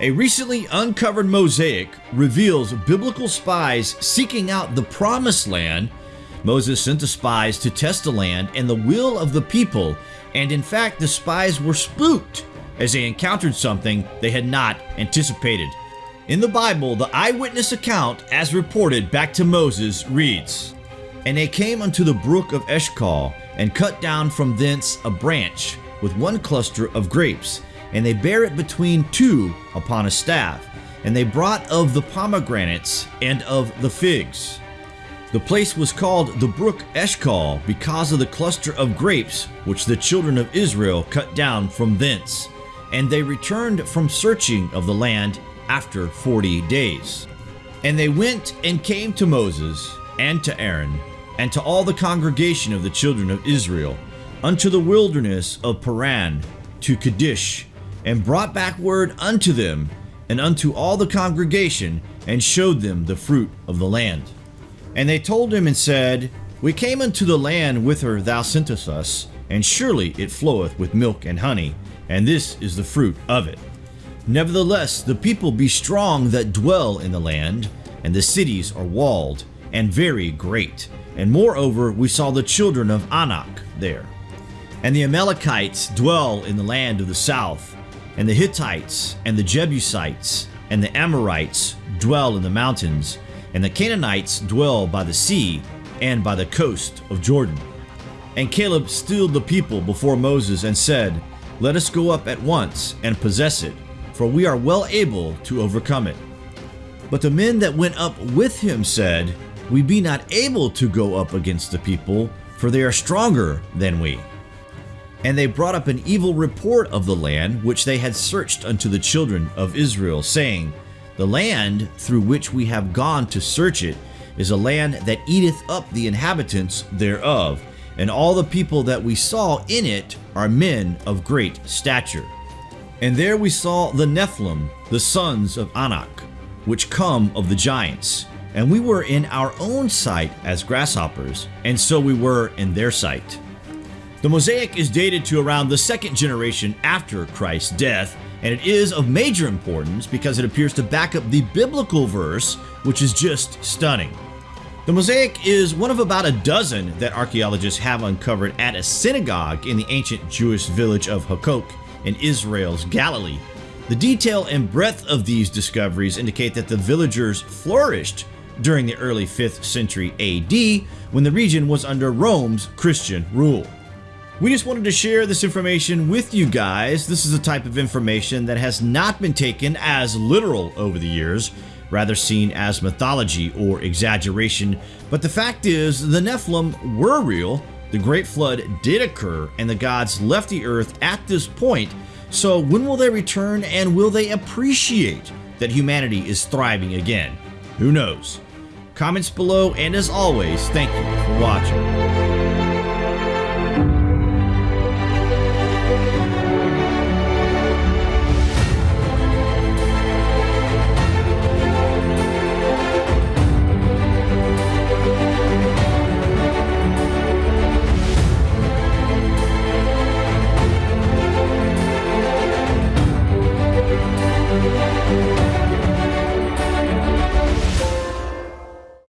A recently uncovered mosaic reveals biblical spies seeking out the promised land. Moses sent the spies to test the land and the will of the people, and in fact, the spies were spooked as they encountered something they had not anticipated. In the Bible, the eyewitness account, as reported back to Moses, reads And they came unto the brook of Eshcol, and cut down from thence a branch with one cluster of grapes and they bare it between two upon a staff. And they brought of the pomegranates and of the figs. The place was called the brook Eshcol because of the cluster of grapes which the children of Israel cut down from thence. And they returned from searching of the land after forty days. And they went and came to Moses and to Aaron and to all the congregation of the children of Israel unto the wilderness of Paran to Kadesh and brought back word unto them and unto all the congregation, and showed them the fruit of the land. And they told him and said, We came unto the land whither thou sentest us, and surely it floweth with milk and honey, and this is the fruit of it. Nevertheless, the people be strong that dwell in the land, and the cities are walled, and very great. And moreover, we saw the children of Anak there. And the Amalekites dwell in the land of the south, and the Hittites, and the Jebusites, and the Amorites dwell in the mountains, and the Canaanites dwell by the sea and by the coast of Jordan. And Caleb stilled the people before Moses and said, Let us go up at once and possess it, for we are well able to overcome it. But the men that went up with him said, We be not able to go up against the people, for they are stronger than we. And they brought up an evil report of the land which they had searched unto the children of Israel, saying, The land through which we have gone to search it is a land that eateth up the inhabitants thereof, and all the people that we saw in it are men of great stature. And there we saw the Nephilim, the sons of Anak, which come of the giants. And we were in our own sight as grasshoppers, and so we were in their sight. The mosaic is dated to around the second generation after Christ's death, and it is of major importance because it appears to back up the biblical verse, which is just stunning. The mosaic is one of about a dozen that archaeologists have uncovered at a synagogue in the ancient Jewish village of Hukkok in Israel's Galilee. The detail and breadth of these discoveries indicate that the villagers flourished during the early 5th century AD when the region was under Rome's Christian rule. We just wanted to share this information with you guys. This is a type of information that has not been taken as literal over the years, rather seen as mythology or exaggeration. But the fact is, the Nephilim were real, the Great Flood did occur, and the gods left the earth at this point. So when will they return and will they appreciate that humanity is thriving again? Who knows? Comments below, and as always, thank you for watching.